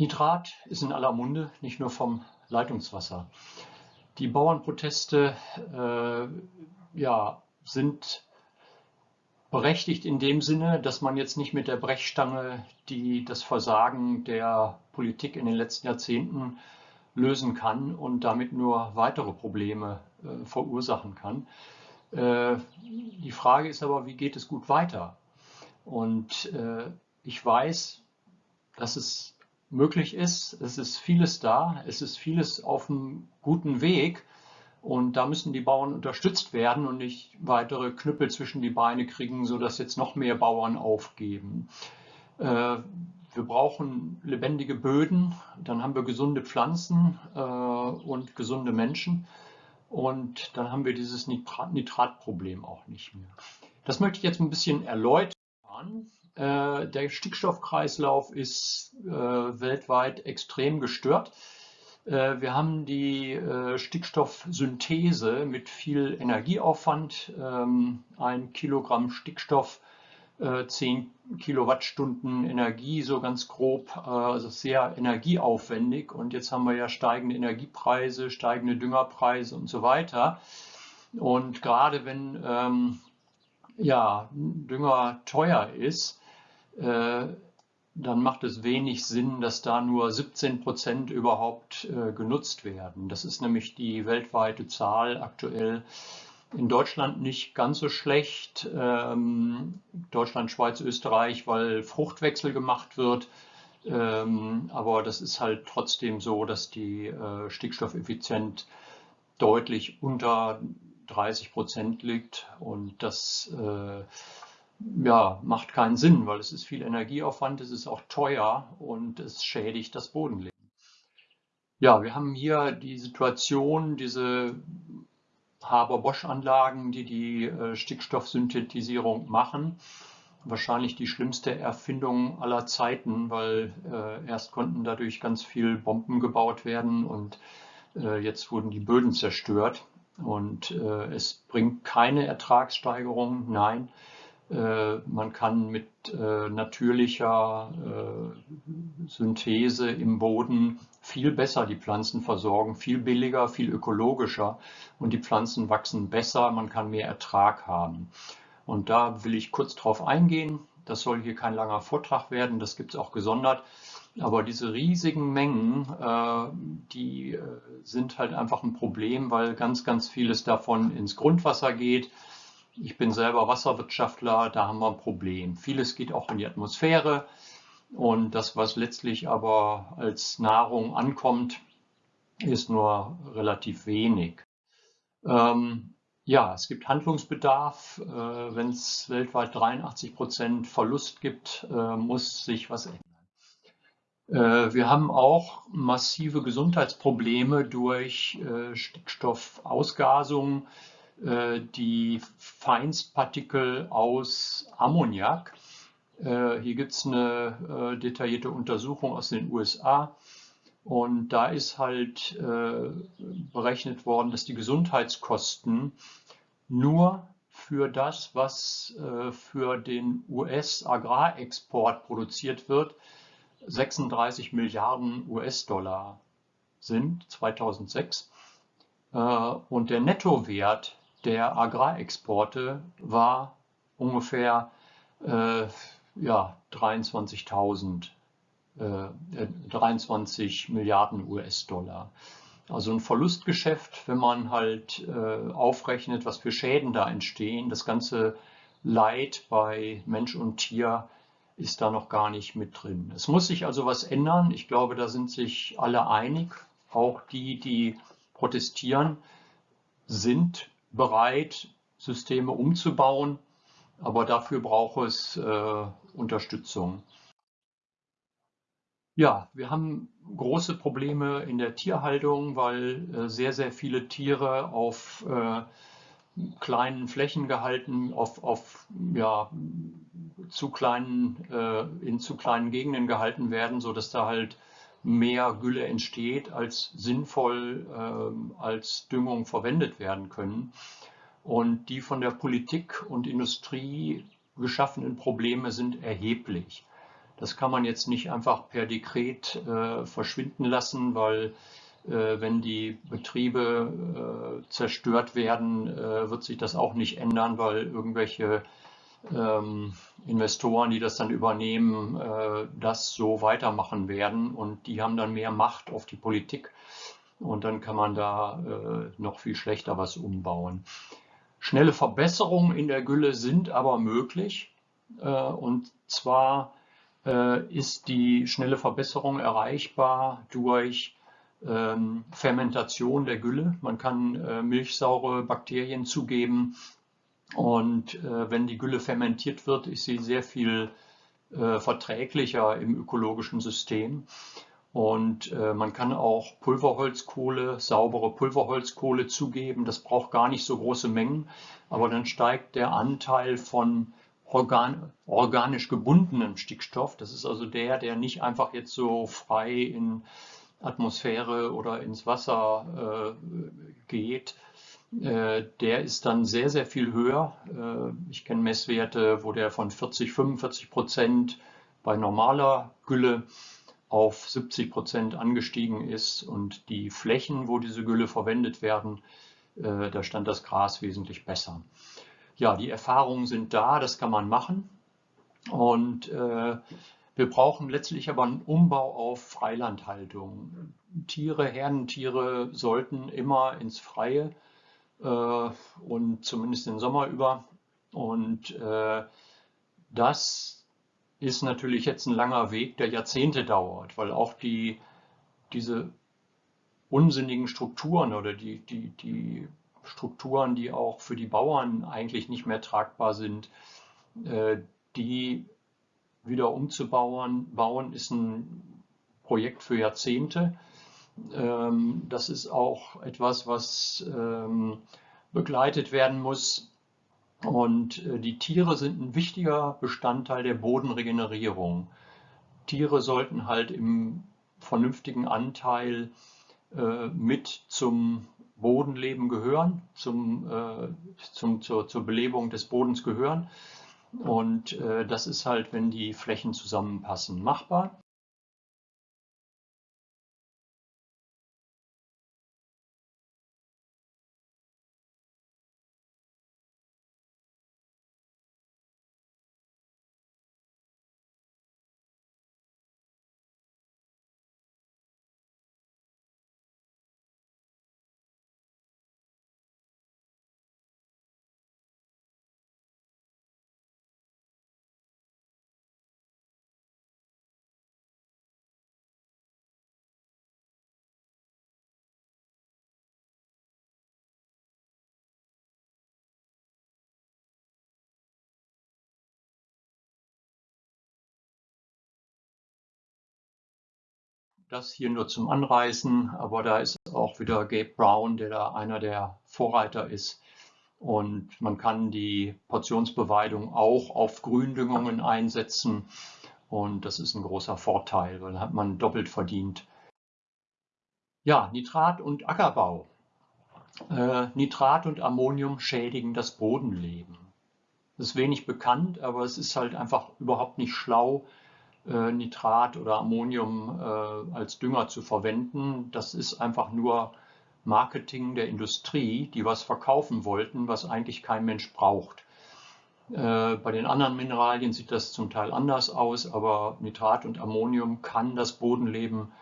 Nitrat ist in aller Munde, nicht nur vom Leitungswasser. Die Bauernproteste äh, ja, sind berechtigt in dem Sinne, dass man jetzt nicht mit der Brechstange die, das Versagen der Politik in den letzten Jahrzehnten lösen kann und damit nur weitere Probleme äh, verursachen kann. Äh, die Frage ist aber, wie geht es gut weiter? Und äh, ich weiß, dass es möglich ist. Es ist vieles da, es ist vieles auf einem guten Weg und da müssen die Bauern unterstützt werden und nicht weitere Knüppel zwischen die Beine kriegen, sodass jetzt noch mehr Bauern aufgeben. Äh, wir brauchen lebendige Böden, dann haben wir gesunde Pflanzen äh, und gesunde Menschen und dann haben wir dieses Nitratproblem auch nicht mehr. Das möchte ich jetzt ein bisschen erläutern. Äh, der Stickstoffkreislauf ist äh, weltweit extrem gestört. Äh, wir haben die Stickstoffsynthese mit viel Energieaufwand. Ähm, ein Kilogramm Stickstoff, 10 Kilowattstunden Energie, so ganz grob, also sehr energieaufwendig. Und jetzt haben wir ja steigende Energiepreise, steigende Düngerpreise und so weiter. Und gerade wenn ähm, ja, Dünger teuer ist, äh, dann macht es wenig Sinn, dass da nur 17 Prozent überhaupt äh, genutzt werden. Das ist nämlich die weltweite Zahl aktuell. In Deutschland nicht ganz so schlecht. Ähm, Deutschland, Schweiz, Österreich, weil Fruchtwechsel gemacht wird. Ähm, aber das ist halt trotzdem so, dass die äh, Stickstoffeffizienz deutlich unter 30 Prozent liegt und das äh, ja, macht keinen Sinn, weil es ist viel Energieaufwand, es ist auch teuer und es schädigt das Bodenleben. Ja, wir haben hier die Situation, diese Haber-Bosch-Anlagen, die die äh, Stickstoffsynthetisierung machen. Wahrscheinlich die schlimmste Erfindung aller Zeiten, weil äh, erst konnten dadurch ganz viel Bomben gebaut werden und äh, jetzt wurden die Böden zerstört. Und äh, es bringt keine Ertragssteigerung, nein. Äh, man kann mit äh, natürlicher äh, Synthese im Boden viel besser die Pflanzen versorgen, viel billiger, viel ökologischer und die Pflanzen wachsen besser, man kann mehr Ertrag haben. Und da will ich kurz drauf eingehen. Das soll hier kein langer Vortrag werden, das gibt es auch gesondert. Aber diese riesigen Mengen, die sind halt einfach ein Problem, weil ganz, ganz vieles davon ins Grundwasser geht ich bin selber Wasserwirtschaftler, da haben wir ein Problem. Vieles geht auch in die Atmosphäre und das, was letztlich aber als Nahrung ankommt, ist nur relativ wenig. Ähm, ja, es gibt Handlungsbedarf. Äh, Wenn es weltweit 83 Prozent Verlust gibt, äh, muss sich was ändern. Äh, wir haben auch massive Gesundheitsprobleme durch äh, Stickstoffausgasung die Feinstpartikel aus Ammoniak. Äh, hier gibt es eine äh, detaillierte Untersuchung aus den USA. Und da ist halt berechnet worden, dass die Gesundheitskosten nur für das, was für den US-Agrarexport produziert wird, 36 Milliarden US-Dollar sind 2006. Und der Nettowert der Agrarexporte war ungefähr äh, ja, 23.000 äh, 23 Milliarden US-Dollar. Also ein Verlustgeschäft, wenn man halt äh, aufrechnet, was für Schäden da entstehen. Das ganze Leid bei Mensch und Tier ist da noch gar nicht mit drin. Es muss sich also was ändern. Ich glaube, da sind sich alle einig. Auch die, die protestieren, sind bereit, Systeme umzubauen, aber dafür braucht es äh, Unterstützung. Ja, wir haben große Probleme in der Tierhaltung, weil äh, sehr, sehr viele Tiere auf äh, kleinen Flächen gehalten, auf, auf ja, zu kleinen, äh, in zu kleinen Gegenden gehalten werden, sodass da halt mehr Gülle entsteht, als sinnvoll äh, als Düngung verwendet werden können. Und die von der Politik und Industrie geschaffenen Probleme sind erheblich. Das kann man jetzt nicht einfach per Dekret äh, verschwinden lassen, weil äh, wenn die Betriebe äh, zerstört werden, äh, wird sich das auch nicht ändern, weil irgendwelche ähm, Investoren, die das dann übernehmen, äh, das so weitermachen werden und die haben dann mehr Macht auf die Politik und dann kann man da äh, noch viel schlechter was umbauen. Schnelle Verbesserungen in der Gülle sind aber möglich äh, und zwar äh, ist die schnelle Verbesserung erreichbar durch ähm, Fermentation der Gülle. Man kann äh, milchsaure Bakterien zugeben und äh, wenn die Gülle fermentiert wird, ist sie sehr viel äh, verträglicher im ökologischen System. Und äh, man kann auch Pulverholzkohle, saubere Pulverholzkohle zugeben. Das braucht gar nicht so große Mengen, aber dann steigt der Anteil von organ organisch gebundenem Stickstoff. Das ist also der, der nicht einfach jetzt so frei in Atmosphäre oder ins Wasser äh, geht, der ist dann sehr, sehr viel höher. Äh, ich kenne Messwerte, wo der von 40, 45 Prozent bei normaler Gülle auf 70 Prozent angestiegen ist und die Flächen, wo diese Gülle verwendet werden, äh, da stand das Gras wesentlich besser. Ja, die Erfahrungen sind da, das kann man machen und wir brauchen letztlich aber einen Umbau auf Freilandhaltung. Tiere, Herdentiere sollten immer ins Freie äh, und zumindest den Sommer über. Und äh, das ist natürlich jetzt ein langer Weg, der Jahrzehnte dauert, weil auch die, diese unsinnigen Strukturen oder die, die, die Strukturen, die auch für die Bauern eigentlich nicht mehr tragbar sind, äh, die wieder umzubauen, bauen, ist ein Projekt für Jahrzehnte. Ähm, das ist auch etwas, was ähm, begleitet werden muss. Und äh, die Tiere sind ein wichtiger Bestandteil der Bodenregenerierung. Tiere sollten halt im vernünftigen Anteil äh, mit zum Bodenleben gehören, zum, äh, zum, zur, zur Belebung des Bodens gehören. Und das ist halt, wenn die Flächen zusammenpassen, machbar. Das hier nur zum Anreißen, aber da ist auch wieder Gabe Brown, der da einer der Vorreiter ist. Und man kann die Portionsbeweidung auch auf Gründüngungen einsetzen. Und das ist ein großer Vorteil, weil hat man doppelt verdient. Ja, Nitrat und Ackerbau. Äh, Nitrat und Ammonium schädigen das Bodenleben. Das ist wenig bekannt, aber es ist halt einfach überhaupt nicht schlau, Nitrat oder Ammonium äh, als Dünger zu verwenden. Das ist einfach nur Marketing der Industrie, die was verkaufen wollten, was eigentlich kein Mensch braucht. Äh, bei den anderen Mineralien sieht das zum Teil anders aus, aber Nitrat und Ammonium kann das Bodenleben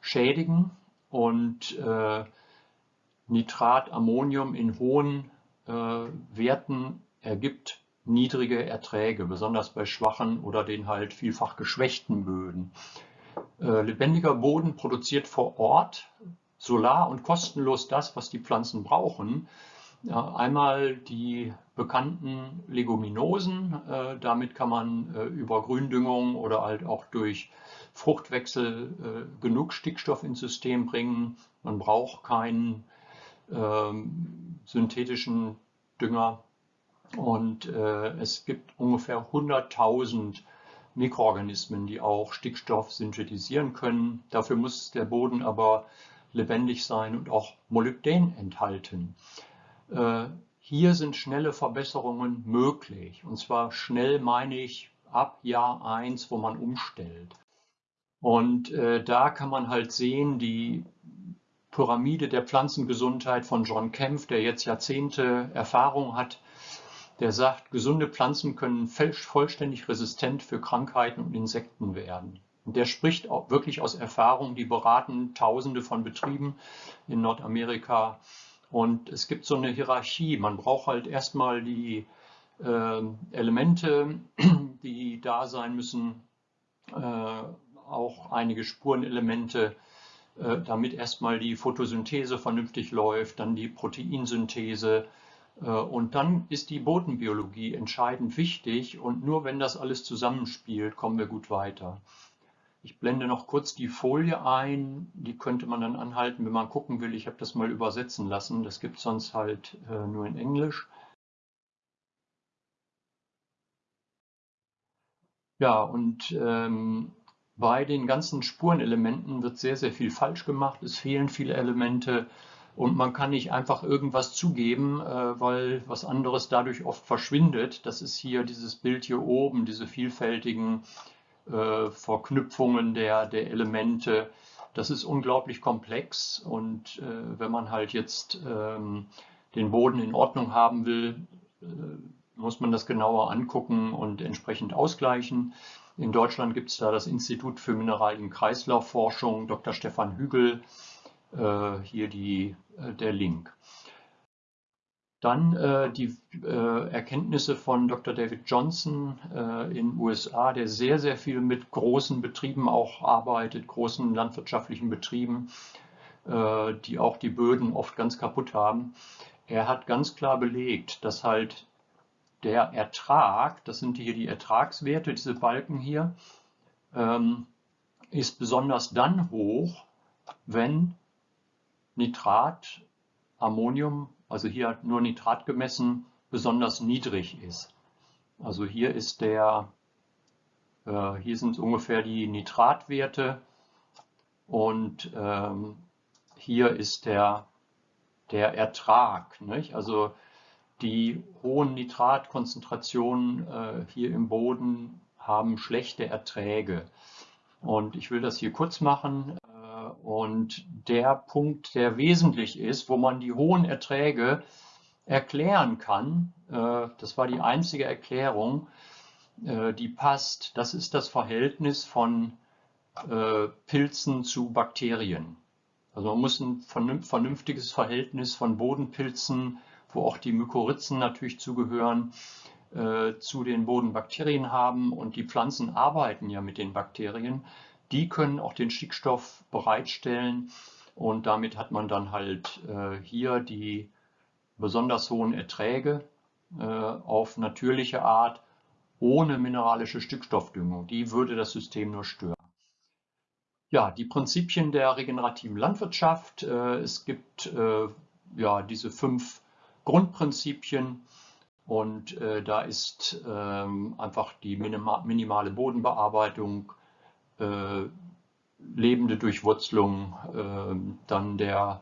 schädigen und Nitrat, Ammonium in hohen Werten ergibt niedrige Erträge, besonders bei schwachen oder den halt vielfach geschwächten Böden. Äh, lebendiger Boden produziert vor Ort solar und kostenlos das, was die Pflanzen brauchen. Einmal die bekannten Leguminosen, äh, damit kann man äh, über Gründüngung oder halt auch durch Fruchtwechsel genug Stickstoff ins System bringen. Man braucht keinen ähm, synthetischen Dünger und äh, es gibt ungefähr 100.000 Mikroorganismen, die auch Stickstoff synthetisieren können. Dafür muss der Boden aber lebendig sein und auch Molybdän enthalten. Äh, hier sind schnelle Verbesserungen möglich. Und zwar schnell meine ich ab Jahr 1, wo man umstellt. Und äh, da kann man halt sehen, die Pyramide der Pflanzengesundheit von John Kempf, der jetzt Jahrzehnte Erfahrung hat, der sagt, gesunde Pflanzen können vollständig resistent für Krankheiten und Insekten werden. Und der spricht auch wirklich aus Erfahrung, die beraten Tausende von Betrieben in Nordamerika. Und es gibt so eine Hierarchie. Man braucht halt erstmal die äh, Elemente, die da sein müssen, äh, auch einige Spurenelemente, äh, damit erstmal die Photosynthese vernünftig läuft, dann die Proteinsynthese, und dann ist die Bodenbiologie entscheidend wichtig und nur wenn das alles zusammenspielt, kommen wir gut weiter. Ich blende noch kurz die Folie ein, die könnte man dann anhalten, wenn man gucken will. Ich habe das mal übersetzen lassen, das gibt es sonst halt äh, nur in Englisch. Ja, und ähm, bei den ganzen Spurenelementen wird sehr, sehr viel falsch gemacht. Es fehlen viele Elemente. Und man kann nicht einfach irgendwas zugeben, äh, weil was anderes dadurch oft verschwindet. Das ist hier dieses Bild hier oben, diese vielfältigen äh, Verknüpfungen der, der Elemente. Das ist unglaublich komplex und äh, wenn man halt jetzt ähm, den Boden in Ordnung haben will, muss man das genauer angucken und entsprechend ausgleichen. In Deutschland gibt es da das Institut für Mineralien-Kreislaufforschung, Dr. Stefan Hügel, hier die, äh, der Link. Dann äh, die äh, Erkenntnisse von Dr. David Johnson äh, in den USA, der sehr, sehr viel mit großen Betrieben auch arbeitet, großen landwirtschaftlichen Betrieben, äh, die auch die Böden oft ganz kaputt haben. Er hat ganz klar belegt, dass halt der Ertrag, das sind hier die Ertragswerte, diese Balken hier, ähm, ist besonders dann hoch, wenn Nitrat, Ammonium, also hier nur Nitrat gemessen, besonders niedrig ist. Also hier ist der, äh, hier sind ungefähr die Nitratwerte und ähm, hier ist der, der Ertrag. Nicht? Also die hohen Nitratkonzentrationen äh, hier im Boden haben schlechte Erträge. Und ich will das hier kurz machen. Und der Punkt, der wesentlich ist, wo man die hohen Erträge erklären kann, äh, das war die einzige Erklärung, äh, die passt, das ist das Verhältnis von äh, Pilzen zu Bakterien. Also man muss ein vernünftiges Verhältnis von Bodenpilzen, wo auch die Mykorrhizen natürlich zugehören, zu den Bodenbakterien haben und die Pflanzen arbeiten ja mit den Bakterien. Die können auch den Stickstoff bereitstellen und damit hat man dann halt äh, hier die besonders hohen Erträge äh, auf natürliche Art ohne mineralische Stickstoffdüngung. Die würde das System nur stören. Ja, die Prinzipien der regenerativen Landwirtschaft. Äh, es gibt äh, ja diese fünf Grundprinzipien und äh, da ist ähm, einfach die minima minimale Bodenbearbeitung, lebende Durchwurzelung, äh, dann der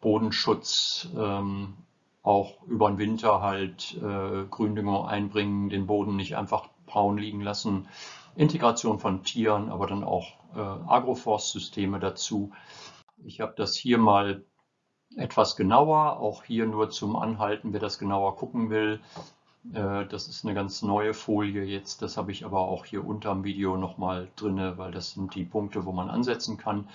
Bodenschutz, ähm, auch über den Winter halt äh, Gründüngung einbringen, den Boden nicht einfach braun liegen lassen, Integration von Tieren, aber dann auch äh, Agroforstsysteme dazu. Ich habe das hier mal etwas genauer, auch hier nur zum Anhalten, wer das genauer gucken will. Äh, das ist eine ganz neue Folie jetzt. Das habe ich aber auch hier unterm Video nochmal drin, weil das sind die Punkte, wo man ansetzen kann.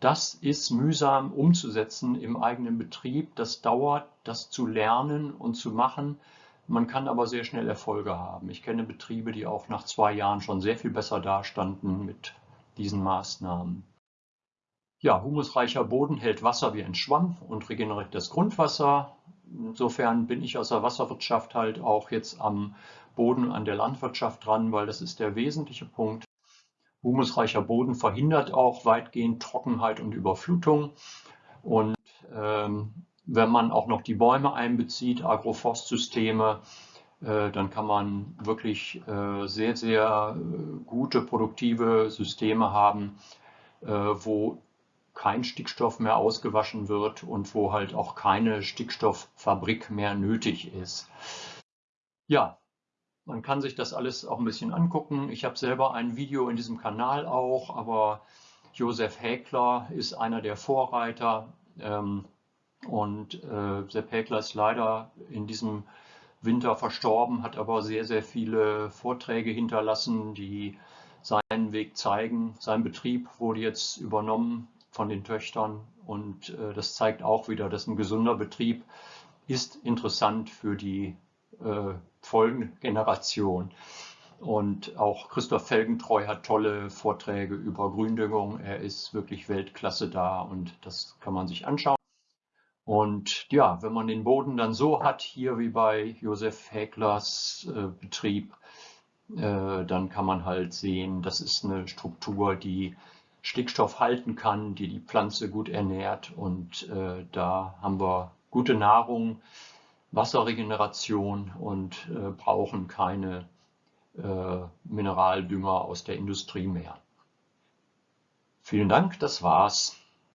Das ist mühsam umzusetzen im eigenen Betrieb. Das dauert, das zu lernen und zu machen. Man kann aber sehr schnell Erfolge haben. Ich kenne Betriebe, die auch nach zwei Jahren schon sehr viel besser dastanden mit diesen Maßnahmen. Ja, humusreicher Boden hält Wasser wie ein Schwamm und regeneriert das Grundwasser. Insofern bin ich aus der Wasserwirtschaft halt auch jetzt am Boden an der Landwirtschaft dran, weil das ist der wesentliche Punkt. Humusreicher Boden verhindert auch weitgehend Trockenheit und Überflutung. Und ähm, wenn man auch noch die Bäume einbezieht, Agroforstsysteme, äh, dann kann man wirklich äh, sehr, sehr äh, gute, produktive Systeme haben, äh, wo kein Stickstoff mehr ausgewaschen wird und wo halt auch keine Stickstofffabrik mehr nötig ist. Ja, Man kann sich das alles auch ein bisschen angucken. Ich habe selber ein Video in diesem Kanal auch, aber Josef Häkler ist einer der Vorreiter. Ähm, und äh, Sepp Häkler ist leider in diesem Winter verstorben, hat aber sehr, sehr viele Vorträge hinterlassen, die seinen Weg zeigen. Sein Betrieb wurde jetzt übernommen von den Töchtern und äh, das zeigt auch wieder, dass ein gesunder Betrieb ist interessant für die äh, folgende Generation. Und auch Christoph Felgentreu hat tolle Vorträge über Gründüngung. Er ist wirklich Weltklasse da und das kann man sich anschauen. Und ja, wenn man den Boden dann so hat, hier wie bei Josef Häklers äh, Betrieb, äh, dann kann man halt sehen, das ist eine Struktur, die Stickstoff halten kann, die die Pflanze gut ernährt und äh, da haben wir gute Nahrung, Wasserregeneration und äh, brauchen keine äh, Mineraldünger aus der Industrie mehr. Vielen Dank, das war's.